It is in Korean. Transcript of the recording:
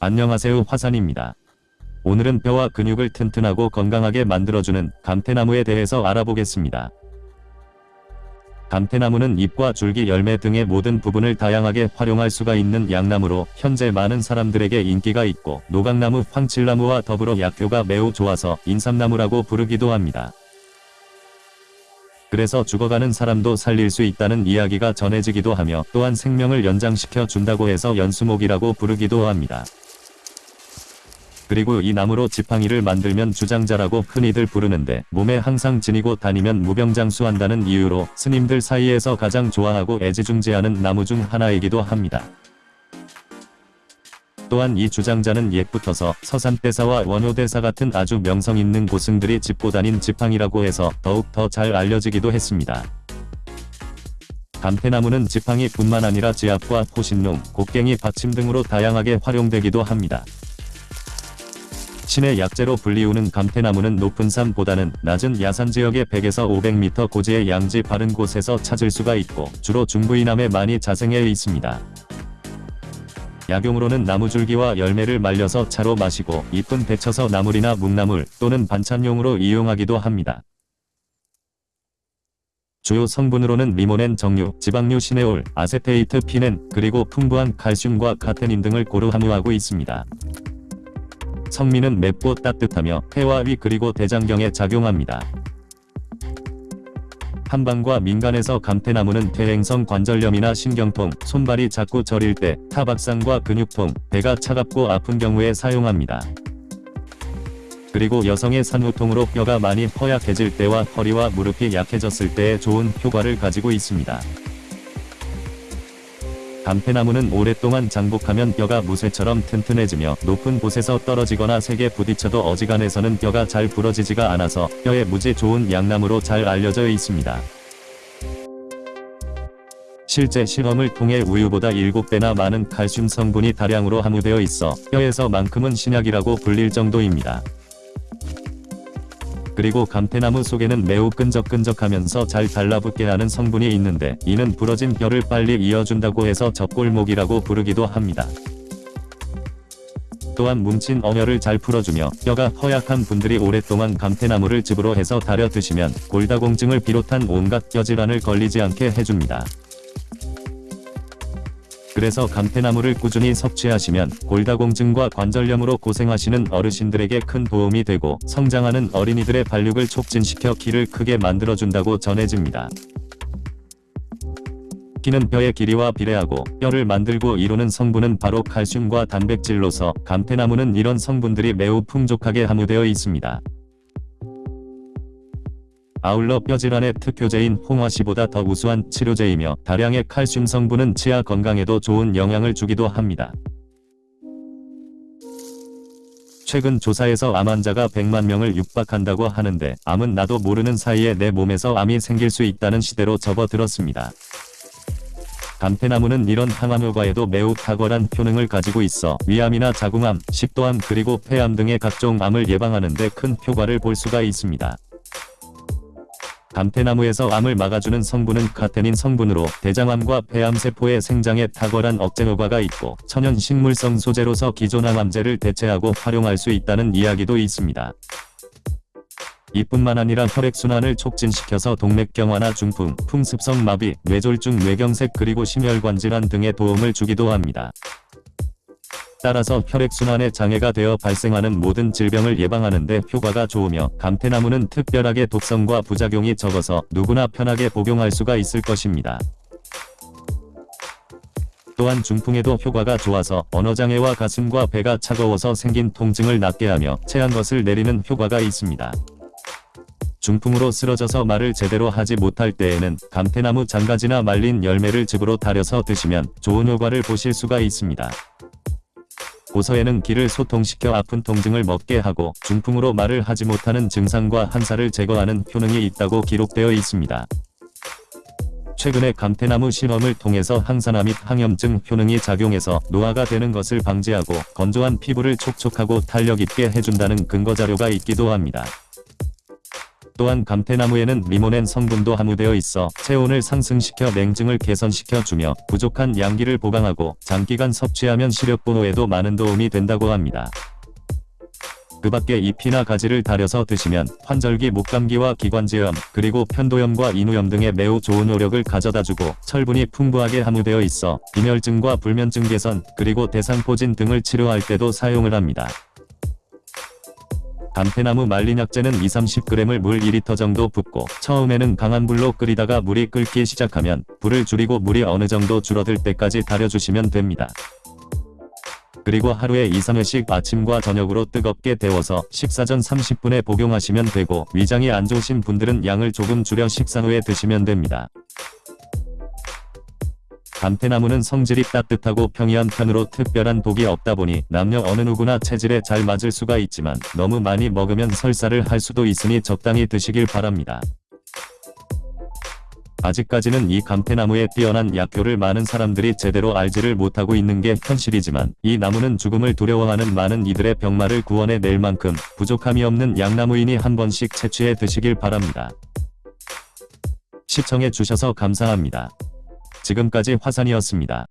안녕하세요 화산입니다. 오늘은 뼈와 근육을 튼튼하고 건강하게 만들어주는 감태나무에 대해서 알아보겠습니다. 감태나무는 잎과 줄기 열매 등의 모든 부분을 다양하게 활용할 수가 있는 양나무로 현재 많은 사람들에게 인기가 있고 노각나무, 황칠나무와 더불어 약효가 매우 좋아서 인삼나무라고 부르기도 합니다. 그래서 죽어가는 사람도 살릴 수 있다는 이야기가 전해지기도 하며 또한 생명을 연장시켜 준다고 해서 연수목이라고 부르기도 합니다. 그리고 이 나무로 지팡이를 만들면 주장자라고 흔히들 부르는데 몸에 항상 지니고 다니면 무병장수한다는 이유로 스님들 사이에서 가장 좋아하고 애지중지하는 나무 중 하나이기도 합니다. 또한 이 주장자는 옛부터서 서산대사와 원효대사 같은 아주 명성 있는 고승들이 짚고 다닌 지팡이라고 해서 더욱 더 잘 알려지기도 했습니다. 감태나무는 지팡이 뿐만 아니라 지압과 포신용, 곡괭이 받침 등으로 다양하게 활용되기도 합니다. 신의 약재로 불리우는 감태나무는 높은 산보다는 낮은 야산 지역의 100에서 500m 고지의 양지 바른 곳에서 찾을 수가 있고 주로 중부 이남에 많이 자생해 있습니다. 약용으로는 나무줄기와 열매를 말려서 차로 마시고 잎은 데쳐서 나물이나 묵나물 또는 반찬용으로 이용하기도 합니다. 주요 성분으로는 리모넨 정류, 지방류 시네올, 아세테이트 피넨, 그리고 풍부한 칼슘과 카테닌 등을 고루 함유하고 있습니다. 성미는 맵고 따뜻하며 폐와 위 그리고 대장경에 작용합니다. 한방과 민간에서 감태나무는 퇴행성 관절염이나 신경통, 손발이 자꾸 저릴 때, 타박상과 근육통, 배가 차갑고 아픈 경우에 사용합니다. 그리고 여성의 산후통으로 뼈가 많이 허약해질 때와 허리와 무릎이 약해졌을 때에 좋은 효과를 가지고 있습니다. 감태나무는 오랫동안 장복하면 뼈가 무쇠처럼 튼튼해지며 높은 곳에서 떨어지거나 세게 부딪혀도 어지간해서는 뼈가 잘 부러지지가 않아서 뼈에 무지 좋은 양나무로 잘 알려져 있습니다. 실제 실험을 통해 우유보다 7배나 많은 칼슘 성분이 다량으로 함유되어 있어 뼈에서만큼은 신약이라고 불릴 정도입니다. 그리고 감태나무 속에는 매우 끈적끈적하면서 잘 달라붙게 하는 성분이 있는데 이는 부러진 뼈를 빨리 이어준다고 해서 접골목이라고 부르기도 합니다. 또한 뭉친 어혈을 잘 풀어주며 뼈가 허약한 분들이 오랫동안 감태나무를 즙으로 해서 달여 드시면 골다공증을 비롯한 온갖 뼈질환을 걸리지 않게 해줍니다. 그래서 감태나무를 꾸준히 섭취하시면 골다공증과 관절염으로 고생하시는 어르신들에게 큰 도움이 되고 성장하는 어린이들의 발육을 촉진시켜 키를 크게 만들어준다고 전해집니다. 키는 뼈의 길이와 비례하고 뼈를 만들고 이루는 성분은 바로 칼슘과 단백질로서 감태나무는 이런 성분들이 매우 풍족하게 함유되어 있습니다. 아울러 뼈질환의 특효제인 홍화시보다 더 우수한 치료제이며 다량의 칼슘 성분은 치아 건강에도 좋은 영향을 주기도 합니다. 최근 조사에서 암 환자가 100만 명을 육박한다고 하는데 암은 나도 모르는 사이에 내 몸에서 암이 생길 수 있다는 시대로 접어들었습니다. 감태나무는 이런 항암 효과에도 매우 탁월한 효능을 가지고 있어 위암이나 자궁암, 식도암 그리고 폐암 등의 각종 암을 예방하는 데 큰 효과를 볼 수가 있습니다. 감태나무에서 암을 막아주는 성분은 카테닌 성분으로 대장암과 폐암세포의 생장에 탁월한 억제 효과가 있고 천연 식물성 소재로서 기존 항암제를 대체하고 활용할 수 있다는 이야기도 있습니다. 이뿐만 아니라 혈액순환을 촉진시켜서 동맥경화나 중풍, 풍습성 마비, 뇌졸중 뇌경색 그리고 심혈관 질환 등의 도움을 주기도 합니다. 따라서 혈액순환에 장애가 되어 발생하는 모든 질병을 예방하는 데 효과가 좋으며 감태나무는 특별하게 독성과 부작용이 적어서 누구나 편하게 복용할 수가 있을 것입니다. 또한 중풍에도 효과가 좋아서 언어장애와 가슴과 배가 차가워서 생긴 통증을 낫게 하며 체한 것을 내리는 효과가 있습니다. 중풍으로 쓰러져서 말을 제대로 하지 못할 때에는 감태나무 장가지나 말린 열매를 즙으로 달여서 드시면 좋은 효과를 보실 수가 있습니다. 고서에는 기를 소통시켜 아픈 통증을 먹게 하고 중풍으로 말을 하지 못하는 증상과 한사를 제거하는 효능이 있다고 기록되어 있습니다. 최근에 감태나무 실험을 통해서 항산화 및 항염증 효능이 작용해서 노화가 되는 것을 방지하고 건조한 피부를 촉촉하고 탄력 있게 해준다는 근거자료가 있기도 합니다. 또한 감태나무에는 리모넨 성분도 함유되어 있어 체온을 상승시켜 냉증을 개선시켜 주며 부족한 양기를 보강하고 장기간 섭취하면 시력 보호에도 많은 도움이 된다고 합니다. 그 밖에 잎이나 가지를 달여서 드시면 환절기 목감기와 기관지염 그리고 편도염과 인후염 등에 매우 좋은 효력을 가져다주고 철분이 풍부하게 함유되어 있어 빈혈증과 불면증 개선 그리고 대상포진 등을 치료할 때도 사용을 합니다. 감태나무 말린 약재는 2-30g을 물 2리터 정도 붓고 처음에는 강한 불로 끓이다가 물이 끓기 시작하면 불을 줄이고 물이 어느 정도 줄어들 때까지 달여주시면 됩니다. 그리고 하루에 2-3회씩 아침과 저녁으로 뜨겁게 데워서 식사 전 30분에 복용하시면 되고 위장이 안 좋으신 분들은 양을 조금 줄여 식사 후에 드시면 됩니다. 감태나무는 성질이 따뜻하고 평이한 편으로 특별한 독이 없다 보니 남녀 어느 누구나 체질에 잘 맞을 수가 있지만 너무 많이 먹으면 설사를 할 수도 있으니 적당히 드시길 바랍니다. 아직까지는 이 감태나무의 뛰어난 약효를 많은 사람들이 제대로 알지를 못하고 있는 게 현실이지만 이 나무는 죽음을 두려워하는 많은 이들의 병마를 구원해 낼 만큼 부족함이 없는 양나무이니 한 번씩 채취해 드시길 바랍니다. 시청해 주셔서 감사합니다. 지금까지 화산이었습니다.